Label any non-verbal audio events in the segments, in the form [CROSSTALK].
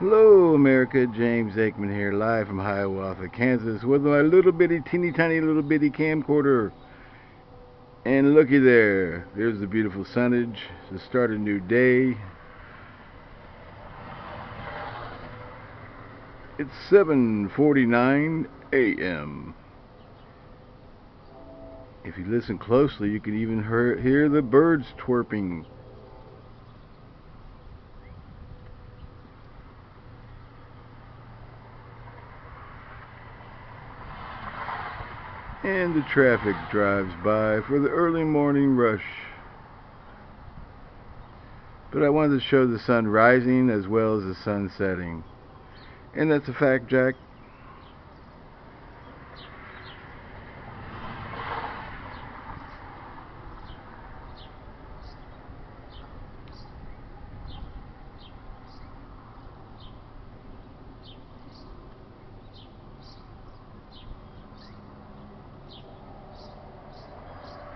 Hello, America. James Aikman here, live from Hiawatha, Kansas, with my little bitty, teeny tiny little bitty camcorder. And looky there, there's the beautiful sunnage to start a new day. It's 7:49 a.m. If you listen closely, you can even hear the birds twerping. and the traffic drives by for the early morning rush. But I wanted to show the sun rising as well as the sun setting. And that's a fact, Jack.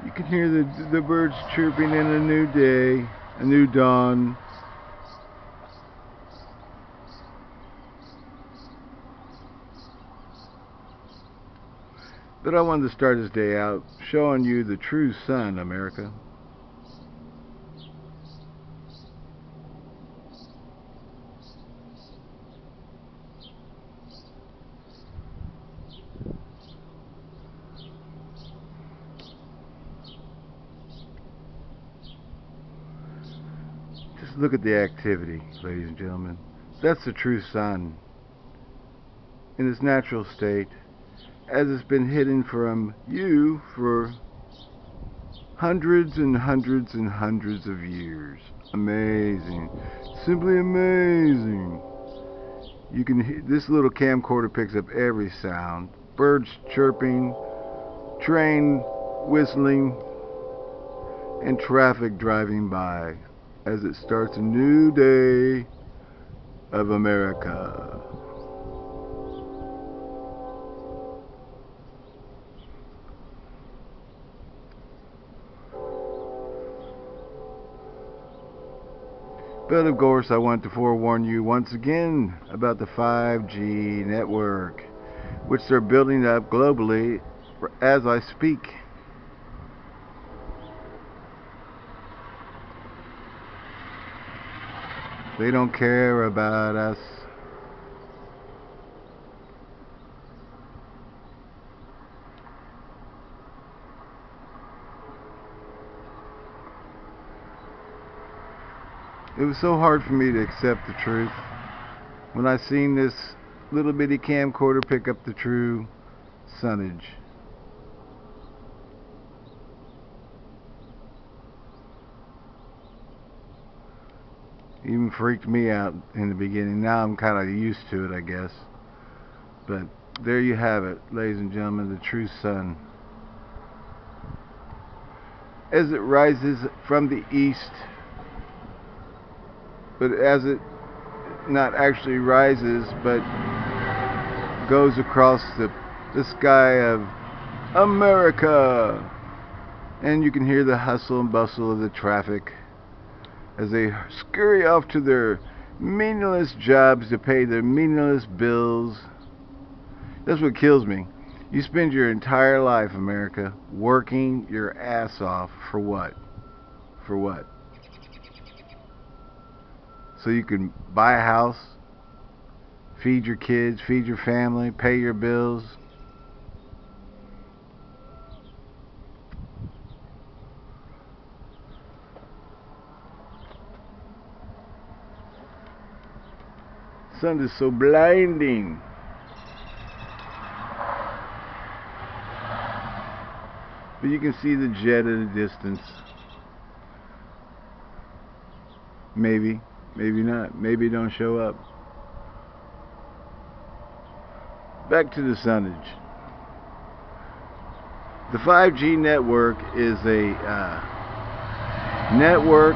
You can hear the, the birds chirping in a new day, a new dawn. But I wanted to start this day out showing you the true sun, America. Just look at the activity, ladies and gentlemen. That's the true sun in its natural state as it's been hidden from you for hundreds and hundreds and hundreds of years. Amazing. Simply amazing. You can hear this little camcorder picks up every sound. Birds chirping, train whistling, and traffic driving by as it starts a new day of America. But of course, I want to forewarn you once again about the 5G network, which they're building up globally as I speak. They don't care about us. It was so hard for me to accept the truth when I seen this little bitty camcorder pick up the true sunnage. Even freaked me out in the beginning. Now I'm kind of used to it, I guess. But there you have it, ladies and gentlemen, the true sun. As it rises from the east, but as it not actually rises, but goes across the, the sky of America. And you can hear the hustle and bustle of the traffic as they scurry off to their meaningless jobs to pay their meaningless bills. That's what kills me. You spend your entire life, America, working your ass off for what? For what? So you can buy a house, feed your kids, feed your family, pay your bills. Sun is so blinding. But you can see the jet at a distance. Maybe, maybe not. Maybe don't show up. Back to the sunnage. The 5G network is a uh, network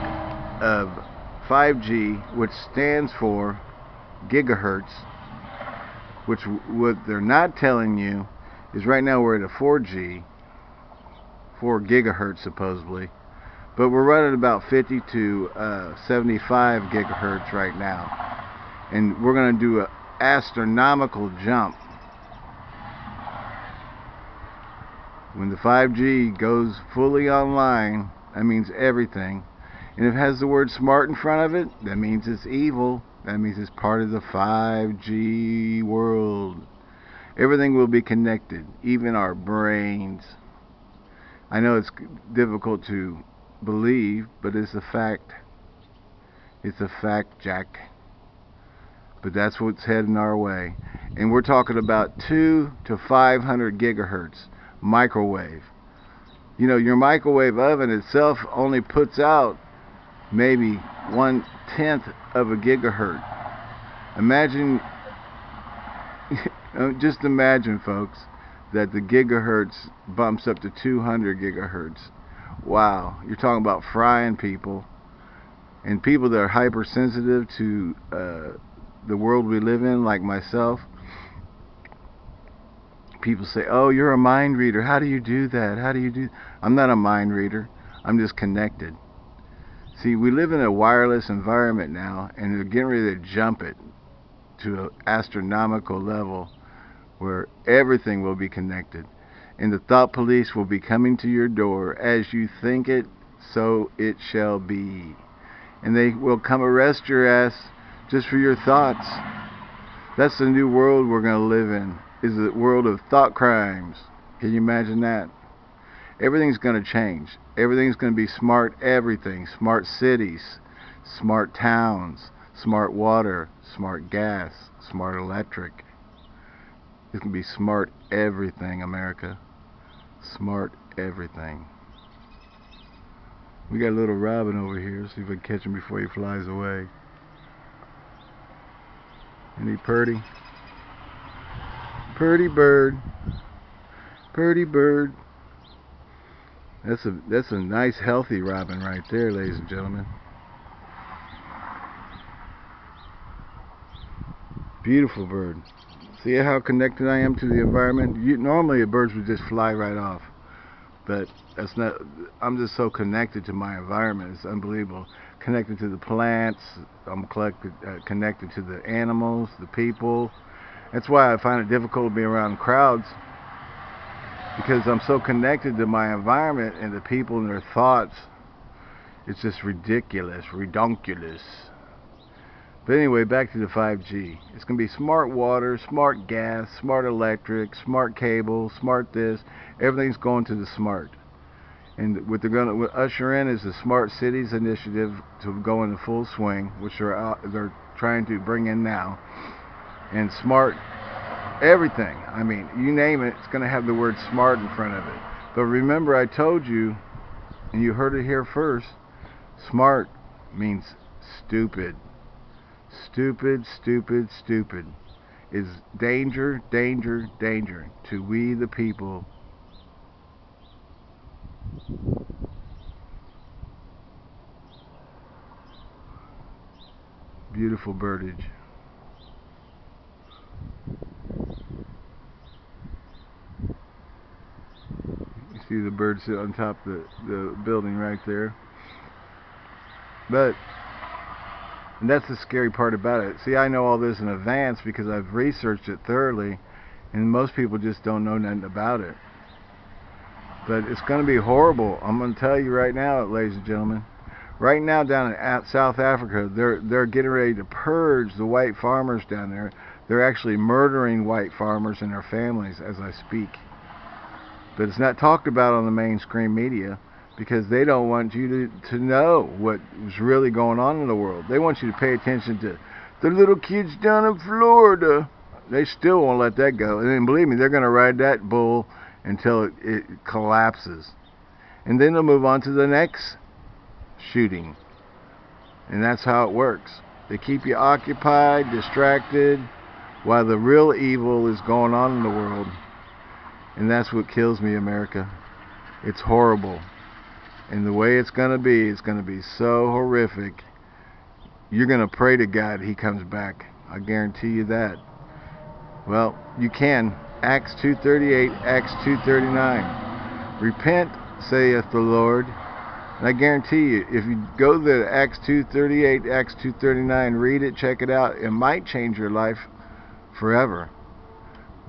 of 5G, which stands for gigahertz, which what they're not telling you is right now we're at a 4G, 4 gigahertz supposedly, but we're running about 50 to uh, 75 gigahertz right now. And we're going to do an astronomical jump. When the 5G goes fully online, that means everything. And if it has the word smart in front of it, that means it's evil. That means it's part of the 5G world. Everything will be connected, even our brains. I know it's difficult to believe, but it's a fact. It's a fact, Jack. But that's what's heading our way. And we're talking about 2 to 500 gigahertz microwave. You know, your microwave oven itself only puts out maybe one tenth of a gigahertz. Imagine, [LAUGHS] just imagine, folks, that the gigahertz bumps up to 200 gigahertz. Wow, you're talking about frying people, and people that are hypersensitive to uh, the world we live in, like myself people say, "Oh, you're a mind reader. How do you do that? How do you do?" I'm not a mind reader. I'm just connected. See, we live in a wireless environment now, and they're getting ready to jump it to an astronomical level where everything will be connected. And the thought police will be coming to your door as you think it, so it shall be. And they will come arrest your ass just for your thoughts. That's the new world we're going to live in is the world of thought crimes. Can you imagine that? Everything's going to change. Everything's going to be smart everything. Smart cities, smart towns, smart water, smart gas, smart electric. It's going to be smart everything, America. Smart everything. We got a little robin over here. See if I can catch him before he flies away. Ain't he purty? Purdy bird. Purdy bird. That's a that's a nice healthy robin right there, ladies and gentlemen. Beautiful bird. See how connected I am to the environment? You, normally the birds would just fly right off. But that's not I'm just so connected to my environment. It's unbelievable. Connected to the plants, I'm collected, uh, connected to the animals, the people, that's why I find it difficult to be around crowds because I'm so connected to my environment and the people and their thoughts. It's just ridiculous, redonkulous. But anyway, back to the 5G. It's going to be smart water, smart gas, smart electric, smart cable, smart this. Everything's going to the smart. And what they're going to usher in is the Smart Cities initiative to go into full swing, which they're out, they're trying to bring in now and smart everything. I mean, you name it, it's going to have the word smart in front of it. But remember, I told you, and you heard it here first, smart means stupid. Stupid, stupid, stupid is danger, danger, danger to we the people. Beautiful birdage. See the bird sit on top of the, the building right there. But and that's the scary part about it. See, I know all this in advance because I've researched it thoroughly, and most people just don't know nothing about it. But it's going to be horrible. I'm going to tell you right now, ladies and gentlemen. Right now, down in South Africa, they're they're getting ready to purge the white farmers down there. They're actually murdering white farmers and their families as I speak. But it's not talked about on the mainstream media because they don't want you to, to know what was really going on in the world. They want you to pay attention to the little kids down in Florida. They still won't let that go. And then believe me, they're going to ride that bull until it, it collapses. And then they'll move on to the next shooting. And that's how it works. They keep you occupied, distracted, while the real evil is going on in the world. And that's what kills me, America. It's horrible. And the way it's going to be, it's going to be so horrific. You're going to pray to God he comes back. I guarantee you that. Well, you can. Acts 2.38, Acts 2.39. Repent, saith the Lord, And I guarantee you, if you go to Acts 2.38, Acts 2.39, read it, check it out, it might change your life forever.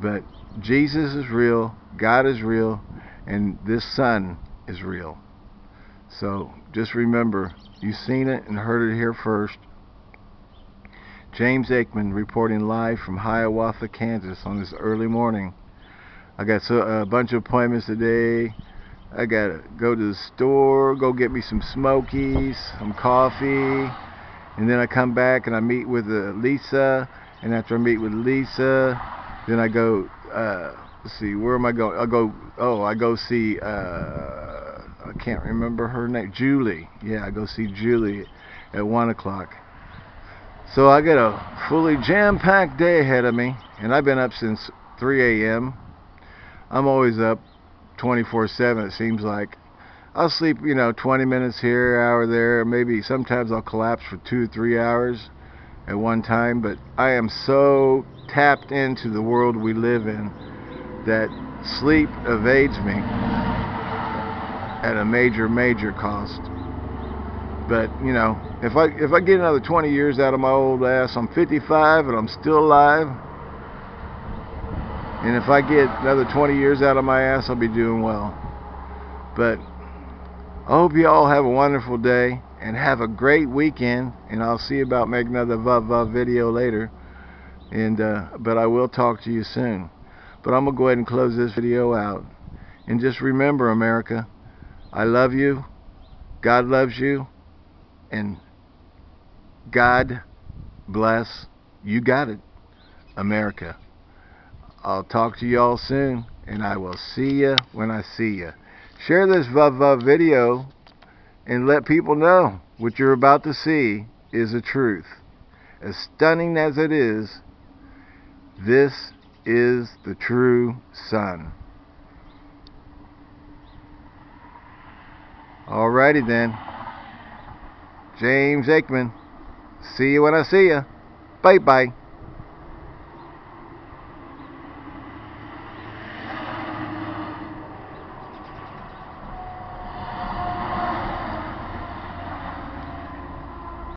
But Jesus is real, God is real, and this sun is real. So just remember, you've seen it and heard it here first. James Aikman reporting live from Hiawatha, Kansas on this early morning. I got so, a bunch of appointments today. I gotta go to the store, go get me some smokies, some coffee, and then I come back and I meet with uh, Lisa, and after I meet with Lisa, then I go, uh, let's see, where am I going? I'll go, oh, I go see, uh, I can't remember her name, Julie. Yeah, I go see Julie at 1 o'clock. So I got a fully jam-packed day ahead of me, and I've been up since 3 a.m. I'm always up 24-7 it seems like. I'll sleep, you know, 20 minutes here, hour there, maybe sometimes I'll collapse for two or three hours at one time, but I am so tapped into the world we live in that sleep evades me at a major, major cost. But, you know, if I if I get another 20 years out of my old ass, I'm 55 and I'm still alive. And if I get another 20 years out of my ass, I'll be doing well. But I hope you all have a wonderful day and have a great weekend. And I'll see about making another Vuv video later. And uh, but I will talk to you soon. But I'm gonna go ahead and close this video out. And just remember, America, I love you. God loves you. And God bless. You got it, America. I'll talk to you all soon, and I will see you when I see you. Share this Vuv video and let people know what you're about to see is the truth. As stunning as it is, this is the true sun. Alrighty then. James Aikman. See you when I see you. Bye bye.